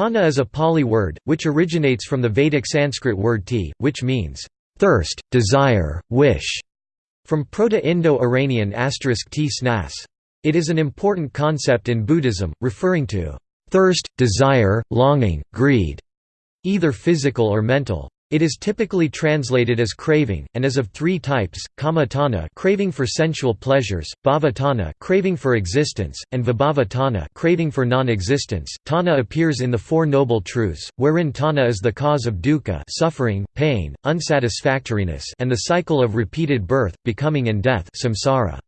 Tanha is a Pali word, which originates from the Vedic Sanskrit word ti, which means, "...thirst, desire, wish", from Proto-Indo-Iranian t snas. It is an important concept in Buddhism, referring to, "...thirst, desire, longing, greed", either physical or mental. It is typically translated as craving, and is of three types: kama tanha, craving for sensual pleasures; bhava tanha, craving for existence; and vibhava tanha, craving for non-existence. Tanha appears in the Four Noble Truths, wherein tanha is the cause of dukkha, suffering, pain, unsatisfactoriness, and the cycle of repeated birth, becoming, and death, samsara.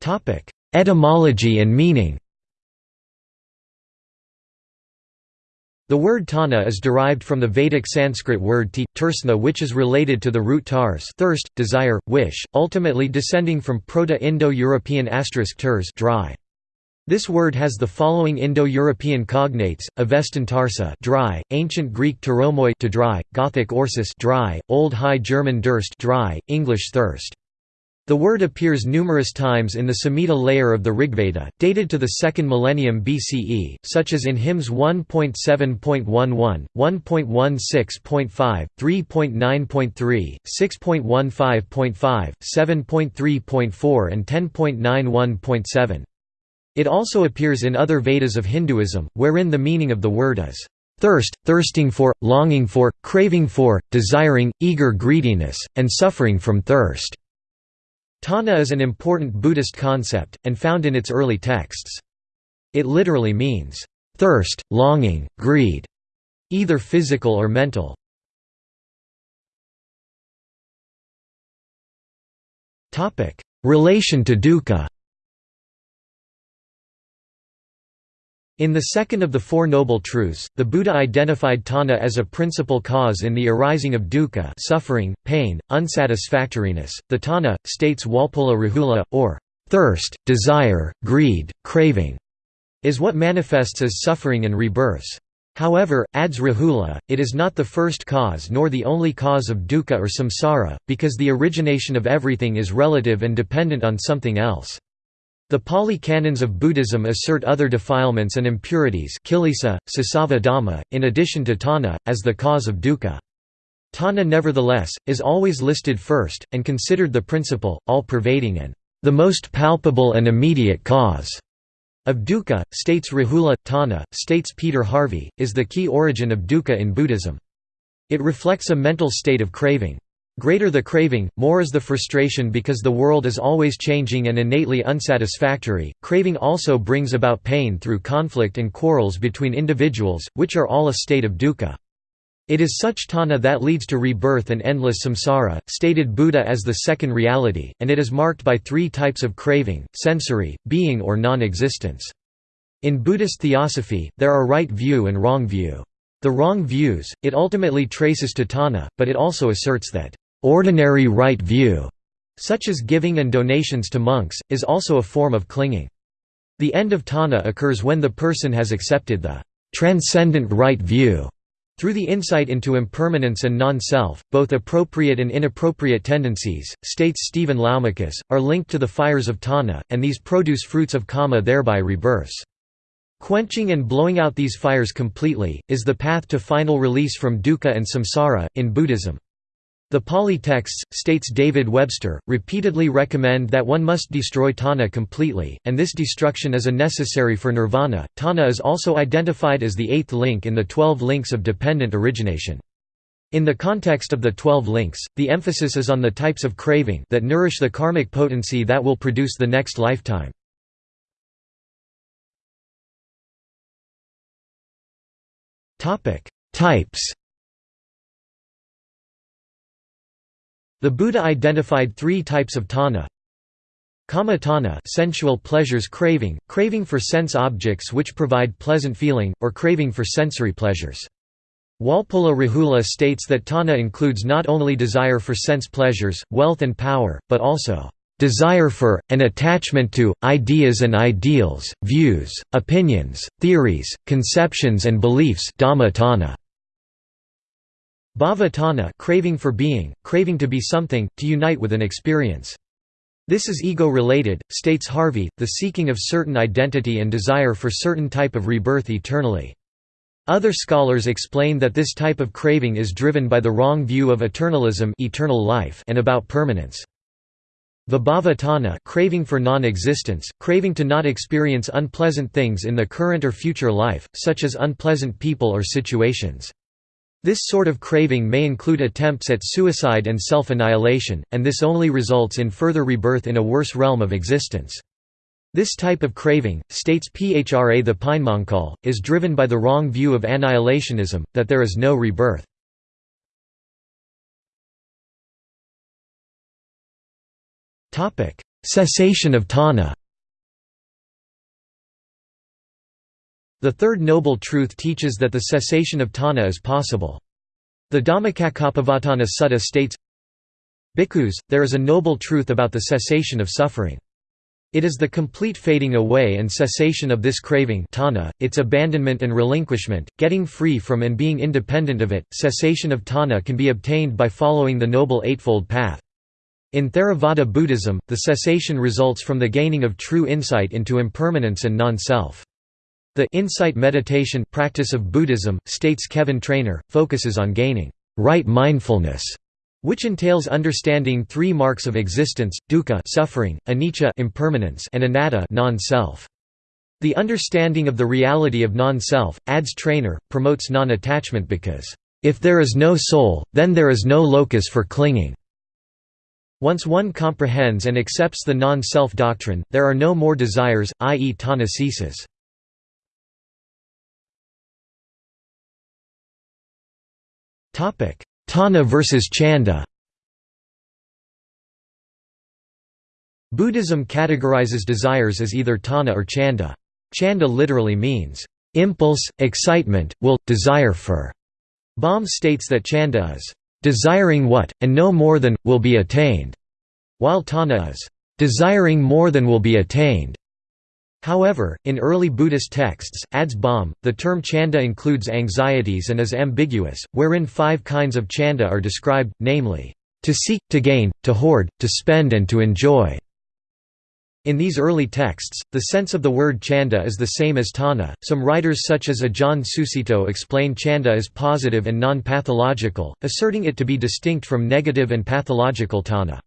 Topic: Etymology and meaning. The word tanha is derived from the Vedic Sanskrit word ti, tersna which is related to the root tars thirst, desire, wish, ultimately descending from Proto-Indo-European ters dry. This word has the following Indo-European cognates: Avestan tarsa, dry; Ancient Greek teromoi to dry; Gothic orsis, dry; Old High German durst, dry; English thirst. The word appears numerous times in the Samhita layer of the Rigveda, dated to the 2nd millennium BCE, such as in hymns 1.7.11, 1.16.5, 3.9.3, 6.15.5, 7.3.4 and 10.91.7. It also appears in other Vedas of Hinduism, wherein the meaning of the word is thirst, thirsting for, longing for, craving for, desiring, eager greediness, and suffering from thirst. Tanha is an important Buddhist concept, and found in its early texts. It literally means, "...thirst, longing, greed", either physical or mental. Relation to dukkha In the second of the Four Noble Truths, the Buddha identified tanha as a principal cause in the arising of dukkha suffering, pain, unsatisfactoriness. The tanha, states Walpola Rahula, or thirst, desire, greed, craving, is what manifests as suffering and rebirths. However, adds Rahula, it is not the first cause nor the only cause of dukkha or samsara, because the origination of everything is relative and dependent on something else. The Pali canons of Buddhism assert other defilements and impurities kilesa, sasava dhamma, in addition to tanha, as the cause of dukkha. Tanha nevertheless, is always listed first, and considered the principal, all-pervading and the most palpable and immediate cause of dukkha, states Rahula. Tanha, states Peter Harvey, is the key origin of dukkha in Buddhism. It reflects a mental state of craving. Greater the craving, more is the frustration because the world is always changing and innately unsatisfactory. Craving also brings about pain through conflict and quarrels between individuals, which are all a state of dukkha. It is such tanha that leads to rebirth and endless samsara, stated Buddha as the second reality, and it is marked by three types of craving sensory, being, or non existence. In Buddhist theosophy, there are right view and wrong view. The wrong views, it ultimately traces to tanha, but it also asserts that ordinary right view, such as giving and donations to monks, is also a form of clinging. The end of tanha occurs when the person has accepted the transcendent right view. Through the insight into impermanence and non-self, both appropriate and inappropriate tendencies, states Stephen Laumakis, are linked to the fires of tanha, and these produce fruits of kama thereby rebirths. Quenching and blowing out these fires completely, is the path to final release from dukkha and samsara, in Buddhism. The Pali texts, states David Webster, repeatedly recommend that one must destroy tanha completely, and this destruction is a necessary for nirvana. Tanha is also identified as the eighth link in the twelve links of dependent origination. In the context of the twelve links, the emphasis is on the types of craving that nourish the karmic potency that will produce the next lifetime. Types The Buddha identified three types of tanha. Kama tanha sensual pleasures craving, craving for sense objects which provide pleasant feeling, or craving for sensory pleasures. Walpola Rahula states that tanha includes not only desire for sense pleasures, wealth and power, but also desire for, and attachment to, ideas and ideals, views, opinions, theories, conceptions and beliefs dhamma tanha. Bhava tanha craving for being, craving to be something, to unite with an experience. This is ego-related, states Harvey, the seeking of certain identity and desire for certain type of rebirth eternally. Other scholars explain that this type of craving is driven by the wrong view of eternalism eternal life and about permanence. Vibhava tanha craving for non-existence, craving to not experience unpleasant things in the current or future life, such as unpleasant people or situations. This sort of craving may include attempts at suicide and self-annihilation, and this only results in further rebirth in a worse realm of existence. This type of craving, states Phra the Pinemankal, is driven by the wrong view of annihilationism, that there is no rebirth. Cessation of tanha The third noble truth teaches that the cessation of tanha is possible. The Dhammacakkappavattana Sutta states, Bhikkhus, there is a noble truth about the cessation of suffering. It is the complete fading away and cessation of this craving tanha, its abandonment and relinquishment, getting free from and being independent of it. Cessation of tanha can be obtained by following the Noble Eightfold Path. In Theravada Buddhism, the cessation results from the gaining of true insight into impermanence and non-self. The insight meditation practice of Buddhism, states Kevin Trainor, focuses on gaining right mindfulness, which entails understanding three marks of existence: dukkha, suffering; anicca, impermanence; and anatta, non-self. The understanding of the reality of non-self, adds Trainor, promotes non-attachment because if there is no soul, then there is no locus for clinging. Once one comprehends and accepts the non-self doctrine, there are no more desires, i.e. ceases. Tanha versus Chanda Buddhism categorizes desires as either tanha or chanda. Chanda literally means, impulse, excitement, will, desire for. Baum states that chanda is, desiring what, and no more than, will be attained, while tanha is, desiring more than will be attained. However, in early Buddhist texts, adds Baum, the term chanda includes anxieties and is ambiguous, wherein five kinds of chanda are described, namely, to seek, to gain, to hoard, to spend and to enjoy. In these early texts, the sense of the word chanda is the same as tanha. Some writers such as Ajahn Sucitto explain chanda as positive and non-pathological, asserting it to be distinct from negative and pathological tanha.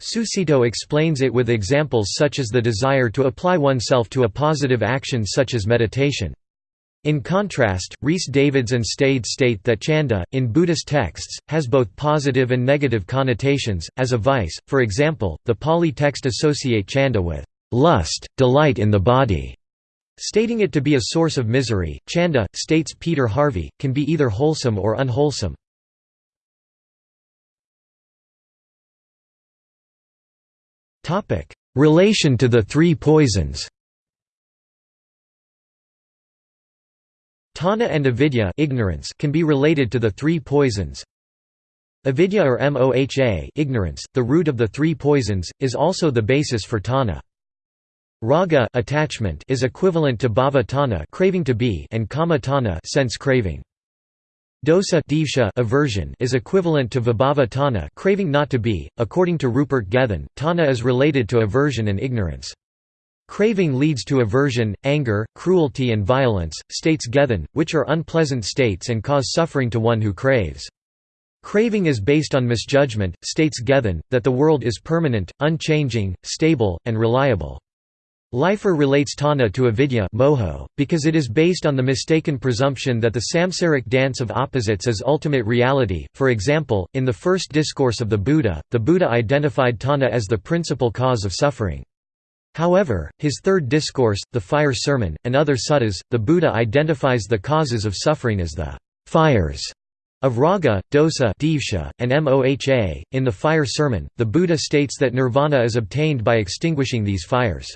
Sucitto explains it with examples such as the desire to apply oneself to a positive action such as meditation. In contrast, Rhys Davids and Stede state that chanda, in Buddhist texts, has both positive and negative connotations, as a vice, for example, the Pali text associate chanda with lust, delight in the body, stating it to be a source of misery. Chanda, states Peter Harvey, can be either wholesome or unwholesome. Relation to the three poisons. Tanha and avidya ignorance can be related to the three poisons. Avidya or moha ignorance, the root of the three poisons, is also the basis for tanha. Raga attachment is equivalent to bhava tanha craving to be and kama tanha sense craving. Dosa aversion is equivalent to vibhava tanha craving not to be. According to Rupert Gethin, tanha is related to aversion and ignorance. Craving leads to aversion, anger, cruelty and violence, states Gethin, which are unpleasant states and cause suffering to one who craves. Craving is based on misjudgment, states Gethin, that the world is permanent, unchanging, stable, and reliable. Leifer relates tanha to avidya moho, because it is based on the mistaken presumption that the samsaric dance of opposites is ultimate reality. For example, in the first discourse of the Buddha, the Buddha identified tanha as the principal cause of suffering. However, his third discourse, the Fire Sermon, and other suttas, the Buddha identifies the causes of suffering as the fires of raga, dosa and moha. In the Fire Sermon, the Buddha states that nirvana is obtained by extinguishing these fires.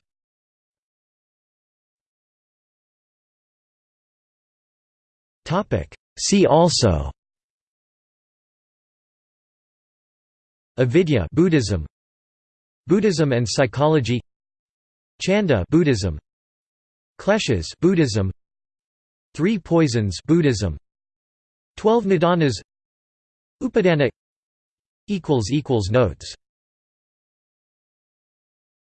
See also. Avidya Buddhism. Buddhism and psychology. Chanda Buddhism. Kleshas Buddhism. Three poisons Buddhism. Twelve nidanas. Upadana. Equals equals notes